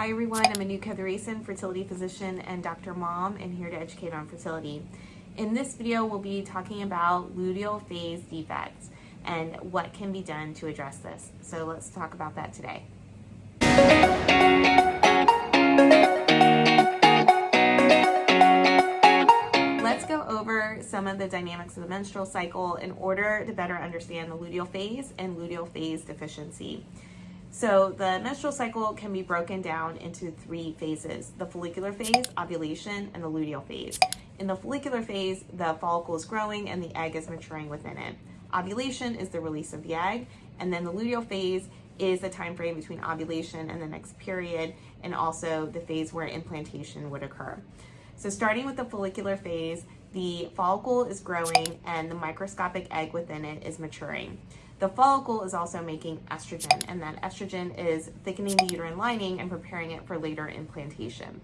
Hi everyone, I'm Anuka Thurason, fertility physician and Dr. Mom, and here to educate on fertility. In this video, we'll be talking about luteal phase defects and what can be done to address this. So let's talk about that today. Let's go over some of the dynamics of the menstrual cycle in order to better understand the luteal phase and luteal phase deficiency. So the menstrual cycle can be broken down into three phases, the follicular phase, ovulation, and the luteal phase. In the follicular phase, the follicle is growing and the egg is maturing within it. Ovulation is the release of the egg, and then the luteal phase is the time frame between ovulation and the next period, and also the phase where implantation would occur. So starting with the follicular phase, the follicle is growing and the microscopic egg within it is maturing. The follicle is also making estrogen, and that estrogen is thickening the uterine lining and preparing it for later implantation.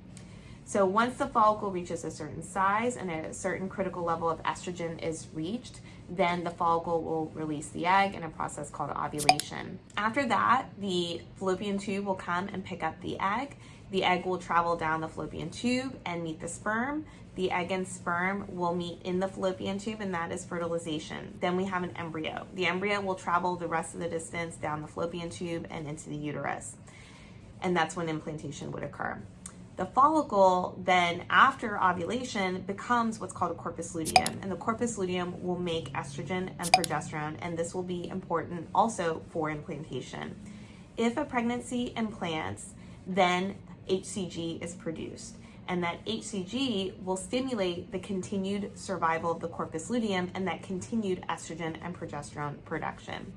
So once the follicle reaches a certain size and a certain critical level of estrogen is reached, then the follicle will release the egg in a process called ovulation. After that, the fallopian tube will come and pick up the egg. The egg will travel down the fallopian tube and meet the sperm the egg and sperm will meet in the fallopian tube and that is fertilization. Then we have an embryo. The embryo will travel the rest of the distance down the fallopian tube and into the uterus. And that's when implantation would occur. The follicle then after ovulation becomes what's called a corpus luteum and the corpus luteum will make estrogen and progesterone and this will be important also for implantation. If a pregnancy implants, then HCG is produced and that HCG will stimulate the continued survival of the corpus luteum and that continued estrogen and progesterone production.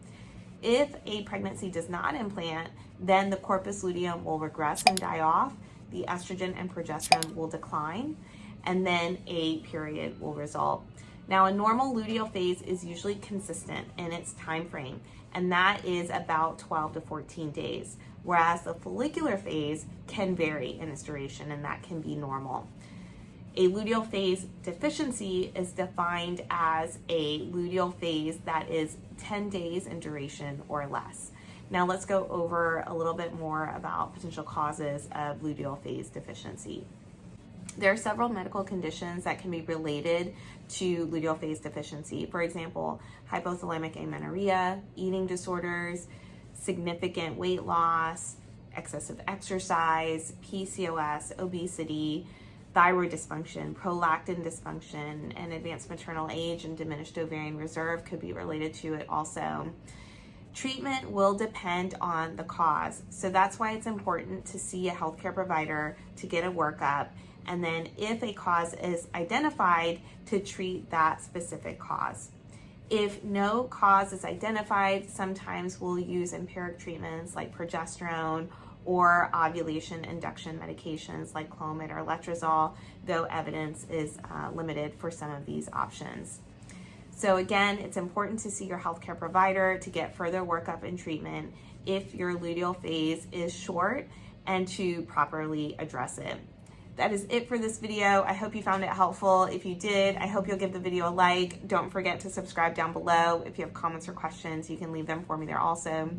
If a pregnancy does not implant, then the corpus luteum will regress and die off, the estrogen and progesterone will decline, and then a period will result. Now, a normal luteal phase is usually consistent in its time frame, and that is about 12 to 14 days, whereas the follicular phase can vary in its duration, and that can be normal. A luteal phase deficiency is defined as a luteal phase that is 10 days in duration or less. Now let's go over a little bit more about potential causes of luteal phase deficiency. There are several medical conditions that can be related to luteal phase deficiency. For example, hypothalamic amenorrhea, eating disorders, significant weight loss, excessive exercise, PCOS, obesity, thyroid dysfunction, prolactin dysfunction, and advanced maternal age and diminished ovarian reserve could be related to it also. Treatment will depend on the cause. So that's why it's important to see a healthcare provider to get a workup and then if a cause is identified, to treat that specific cause. If no cause is identified, sometimes we'll use empiric treatments like progesterone or ovulation induction medications like Clomid or Letrozole, though evidence is uh, limited for some of these options. So again, it's important to see your healthcare provider to get further workup and treatment if your luteal phase is short and to properly address it that is it for this video. I hope you found it helpful. If you did, I hope you'll give the video a like. Don't forget to subscribe down below. If you have comments or questions, you can leave them for me there also.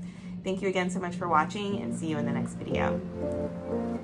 Thank you again so much for watching and see you in the next video.